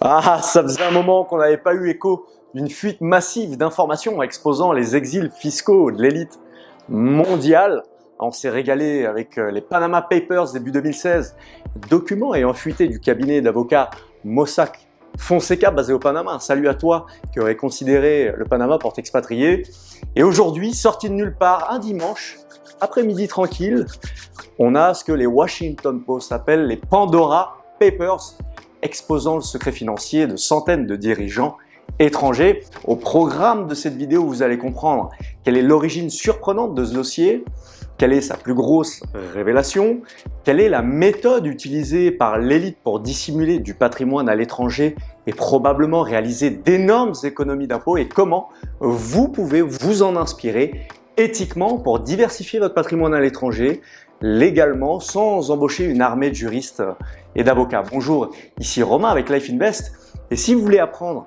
Ah, ça faisait un moment qu'on n'avait pas eu écho d'une fuite massive d'informations exposant les exils fiscaux de l'élite mondiale. On s'est régalé avec euh, les Panama Papers début 2016, documents ayant fuité du cabinet d'avocats Mossack Fonseca basé au Panama. Salut à toi qui aurais considéré le Panama pour t'expatrier. Et aujourd'hui, sorti de nulle part, un dimanche, après-midi tranquille, on a ce que les Washington Post appellent les Pandora Papers, exposant le secret financier de centaines de dirigeants étrangers. Au programme de cette vidéo, vous allez comprendre quelle est l'origine surprenante de ce dossier, quelle est sa plus grosse révélation, quelle est la méthode utilisée par l'élite pour dissimuler du patrimoine à l'étranger et probablement réaliser d'énormes économies d'impôts et comment vous pouvez vous en inspirer éthiquement pour diversifier votre patrimoine à l'étranger légalement sans embaucher une armée de juristes et d'avocats. Bonjour, ici Romain avec Life Invest et si vous voulez apprendre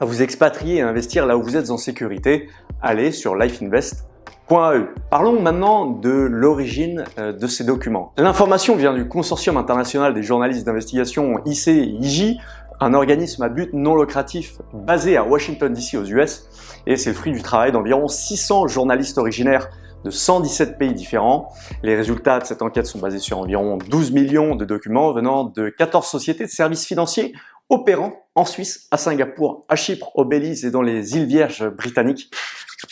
à vous expatrier et investir là où vous êtes en sécurité, allez sur lifeinvest.eu. Parlons maintenant de l'origine euh, de ces documents. L'information vient du Consortium international des journalistes d'investigation ICIJ, un organisme à but non lucratif basé à Washington DC aux US et c'est le fruit du travail d'environ 600 journalistes originaires de 117 pays différents. Les résultats de cette enquête sont basés sur environ 12 millions de documents venant de 14 sociétés de services financiers opérant en Suisse, à Singapour, à Chypre, au Belize et dans les îles Vierges britanniques.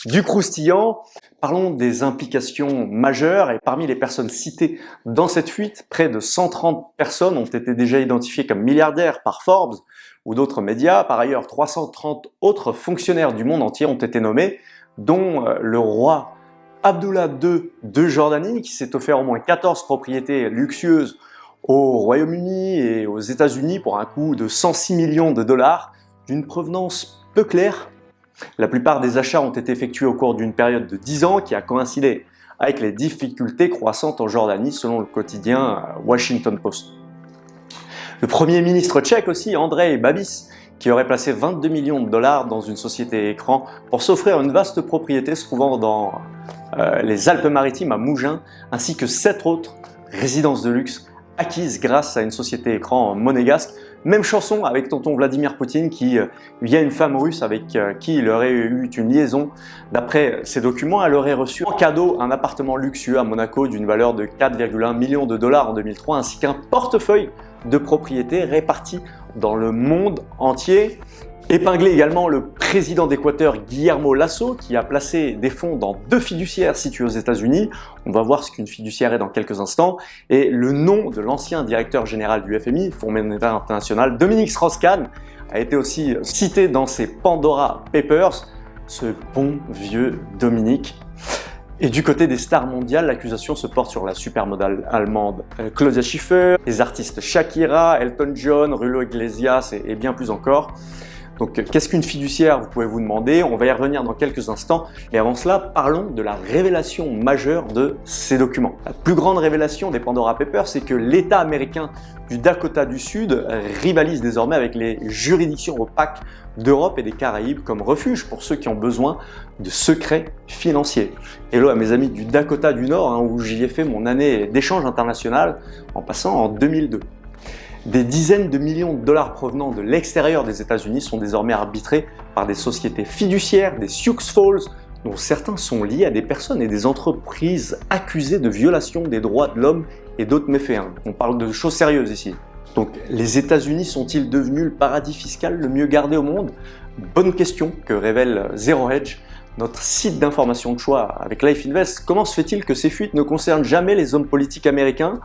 Du croustillant, parlons des implications majeures et parmi les personnes citées dans cette fuite, près de 130 personnes ont été déjà identifiées comme milliardaires par Forbes ou d'autres médias. Par ailleurs, 330 autres fonctionnaires du monde entier ont été nommés, dont euh, le roi Abdullah II de Jordanie, qui s'est offert au moins 14 propriétés luxueuses au Royaume-Uni et aux États-Unis pour un coût de 106 millions de dollars, d'une provenance peu claire. La plupart des achats ont été effectués au cours d'une période de 10 ans qui a coïncidé avec les difficultés croissantes en Jordanie selon le quotidien Washington Post. Le premier ministre tchèque aussi, Andrei Babis, qui aurait placé 22 millions de dollars dans une société écran pour s'offrir une vaste propriété se trouvant dans euh, les Alpes-Maritimes à Mougins, ainsi que sept autres résidences de luxe acquises grâce à une société écran monégasque. Même chanson avec tonton Vladimir Poutine qui euh, via une femme russe avec euh, qui il aurait eu une liaison. D'après ses documents, elle aurait reçu en cadeau un appartement luxueux à Monaco d'une valeur de 4,1 millions de dollars en 2003 ainsi qu'un portefeuille de propriétés répartis dans le monde entier. Épinglé également le président d'Équateur Guillermo Lasso qui a placé des fonds dans deux fiduciaires situés aux États-Unis. On va voir ce qu'une fiduciaire est dans quelques instants. Et le nom de l'ancien directeur général du FMI, Fonds monétaire international, Dominique Strauss-Kahn, a été aussi cité dans ses Pandora Papers. Ce bon vieux Dominique et du côté des stars mondiales, l'accusation se porte sur la supermodale allemande euh, Claudia Schiffer, les artistes Shakira, Elton John, Rulo Iglesias et bien plus encore. Donc qu'est-ce qu'une fiduciaire Vous pouvez vous demander, on va y revenir dans quelques instants. Et avant cela, parlons de la révélation majeure de ces documents. La plus grande révélation des Pandora Papers, c'est que l'État américain du Dakota du Sud rivalise désormais avec les juridictions opaques d'Europe et des Caraïbes comme refuge pour ceux qui ont besoin de secrets financiers. Hello à mes amis du Dakota du Nord, hein, où j'y ai fait mon année d'échange international en passant en 2002. Des dizaines de millions de dollars provenant de l'extérieur des États-Unis sont désormais arbitrés par des sociétés fiduciaires, des Sioux Falls, dont certains sont liés à des personnes et des entreprises accusées de violation des droits de l'homme et d'autres méfaits. Hein. On parle de choses sérieuses ici. Donc les États-Unis sont-ils devenus le paradis fiscal le mieux gardé au monde? Bonne question que révèle Zero Hedge notre site d'information de choix avec Life Invest, comment se fait-il que ces fuites ne concernent jamais les hommes politiques américains?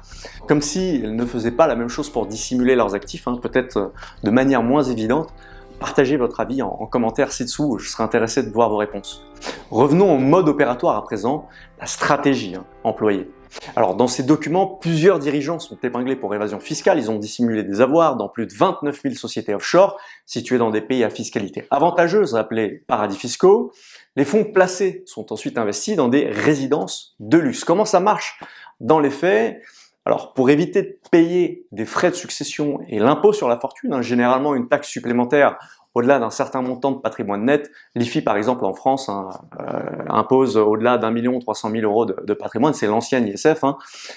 Comme s'ils ne faisaient pas la même chose pour dissimuler leurs actifs, hein, peut-être euh, de manière moins évidente. Partagez votre avis en, commentaire ci-dessous, je serai intéressé de voir vos réponses. Revenons au mode opératoire à présent, la stratégie hein, employée. Alors dans ces documents, plusieurs dirigeants sont épinglés pour évasion fiscale, ils ont dissimulé des avoirs dans plus de 29 000 sociétés offshore situées dans des pays à fiscalité avantageuse appelés paradis fiscaux. Les fonds placés sont ensuite investis dans des résidences de luxe. Comment ça marche dans les faits? Alors, pour éviter de payer des frais de succession et l'impôt sur la fortune, hein, généralement une taxe supplémentaire au-delà d'un certain montant de patrimoine net. L'IFI, par exemple, en France, hein, euh, impose au-delà d'un million trois cent mille euros de, patrimoine, c'est l'ancienne ISF. Hein.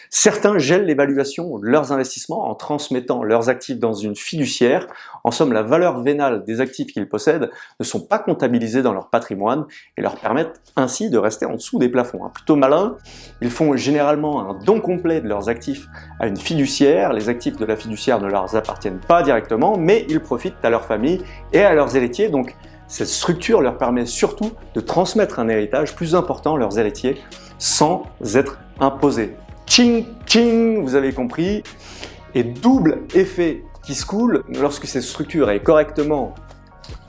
Certains gèlent l'évaluation de leurs investissements en transmettant leurs actifs dans une fiduciaire. En somme, la valeur vénale des actifs qu'ils possèdent ne sont pas comptabilisés dans leur patrimoine et leur permettent ainsi de rester en dessous des plafonds. Hein. Plutôt malin, ils font généralement un don complet de leurs actifs à une fiduciaire. Les actifs de la fiduciaire ne leur appartiennent pas directement, mais ils profitent à leur famille et à leurs héritiers. Donc cette structure leur permet surtout de transmettre un héritage plus important à leurs héritiers sans être imposés. Ching ching, vous avez compris. Et double effet qui se coule, lorsque cette structure est correctement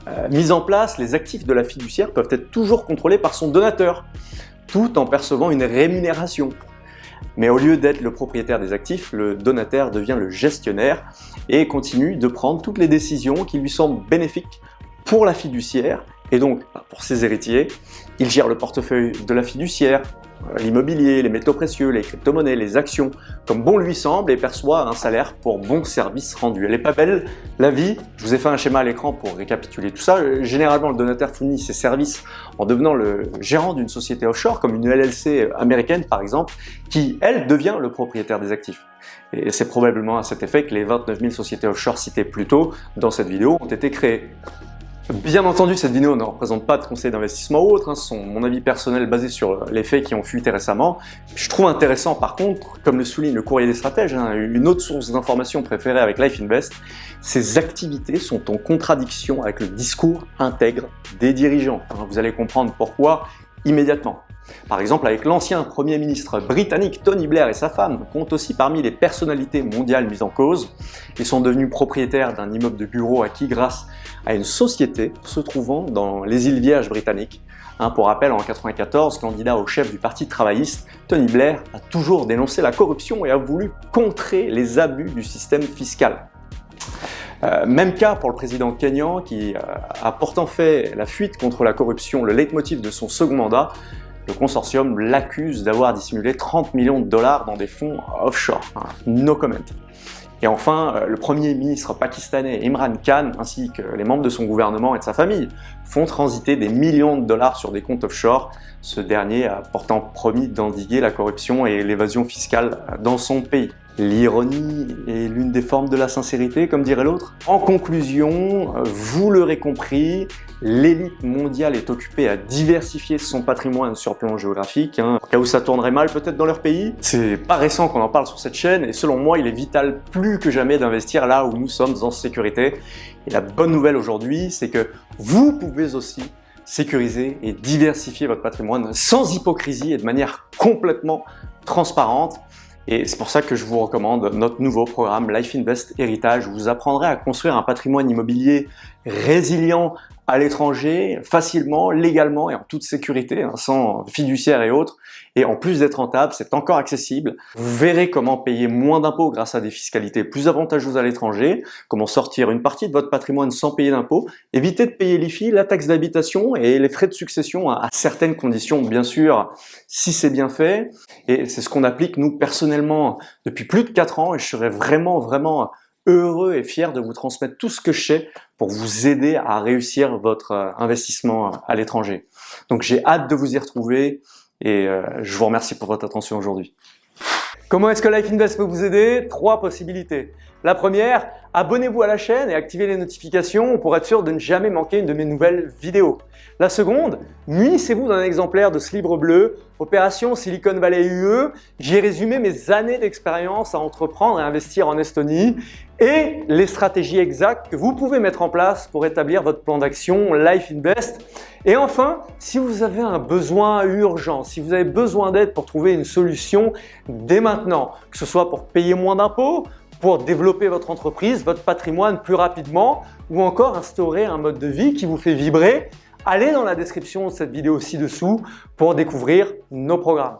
euh, mise en place, les actifs de la fiduciaire peuvent être toujours contrôlés par son donateur, tout en percevant une rémunération. Mais au lieu d'être le propriétaire des actifs, le donataire devient le gestionnaire et continue de prendre toutes les décisions qui lui semblent bénéfiques pour la fiduciaire et donc pour ses héritiers. Il gère le portefeuille de la fiduciaire, l'immobilier, les métaux précieux, les crypto-monnaies, les actions, comme bon lui semble et perçoit un salaire pour bon service rendu. Elle est pas belle, la vie Je vous ai fait un schéma à l'écran pour récapituler tout ça. Généralement, le donateur fournit ses services en devenant le gérant d'une société offshore, comme une LLC américaine par exemple, qui, elle, devient le propriétaire des actifs. Et c'est probablement à cet effet que les 29 000 sociétés offshore citées plus tôt dans cette vidéo ont été créées. Bien entendu, cette vidéo ne représente pas de conseils d'investissement ou autre, hein, ce sont mon avis personnel basé sur les faits qui ont fuité récemment. Je trouve intéressant par contre, comme le souligne le courrier des stratèges, hein, une autre source d'information préférée avec Life Invest, ces activités sont en contradiction avec le discours intègre des dirigeants. Hein, vous allez comprendre pourquoi immédiatement. Par exemple, avec l'ancien Premier ministre britannique Tony Blair et sa femme, comptent aussi parmi les personnalités mondiales mises en cause. Ils sont devenus propriétaires d'un immeuble de bureau acquis grâce à une société se trouvant dans les îles Vierges britanniques. Hein, pour rappel, en 1994, candidat au chef du Parti travailliste, Tony Blair a toujours dénoncé la corruption et a voulu contrer les abus du système fiscal. Euh, même cas pour le président kenyan qui euh, a pourtant fait la fuite contre la corruption le leitmotiv de son second mandat le consortium l'accuse d'avoir dissimulé 30 millions de dollars dans des fonds offshore. No comment. Et enfin, euh, le premier ministre pakistanais Imran Khan ainsi que les membres de son gouvernement et de sa famille font transiter des millions de dollars sur des comptes offshore, ce dernier a pourtant promis d'endiguer la corruption et l'évasion fiscale dans son pays. L'ironie est l'une des formes de la sincérité, comme dirait l'autre. En conclusion, vous l'aurez compris, l'élite mondiale est occupée à diversifier son patrimoine sur plan géographique, hein, cas où ça tournerait mal peut-être dans leur pays. C'est pas récent qu'on en parle sur cette chaîne, et selon moi, il est vital plus que jamais d'investir là où nous sommes en sécurité. Et la bonne nouvelle aujourd'hui, c'est que vous pouvez aussi sécuriser et diversifier votre patrimoine sans hypocrisie et de manière complètement transparente. Et c'est pour ça que je vous recommande notre nouveau programme Life Invest Héritage. Où vous apprendrez à construire un patrimoine immobilier résilient à l'étranger, facilement, légalement et en toute sécurité, hein, sans fiduciaire et autres. Et en plus d'être rentable, c'est encore accessible. Vous verrez comment payer moins d'impôts grâce à des fiscalités plus avantageuses à l'étranger, comment sortir une partie de votre patrimoine sans payer d'impôts, éviter de payer l'IFI, la taxe d'habitation et les frais de succession à certaines conditions, bien sûr, si c'est bien fait. Et c'est ce qu'on applique nous personnellement depuis plus de 4 ans et je serais vraiment, vraiment heureux et fier de vous transmettre tout ce que je sais pour vous aider à réussir votre euh, investissement à l'étranger. Donc j'ai hâte de vous y retrouver et euh, je vous remercie pour votre attention aujourd'hui. Comment est-ce que Life Invest peut vous aider? Trois possibilités. La première, abonnez-vous à la chaîne et activez les notifications pour être sûr de ne jamais manquer une de mes nouvelles vidéos. La seconde, munissez-vous d'un exemplaire de ce livre bleu, Opération Silicon Valley UE. J'y ai résumé mes années d'expérience à entreprendre et investir en Estonie et les stratégies exactes que vous pouvez mettre en place pour établir votre plan d'action Life Invest. Et enfin, si vous avez un besoin urgent, si vous avez besoin d'aide pour trouver une solution dès maintenant, que ce soit pour payer moins d'impôts, pour développer votre entreprise, votre patrimoine plus rapidement ou encore instaurer un mode de vie qui vous fait vibrer, allez dans la description de cette vidéo ci-dessous pour découvrir nos programmes.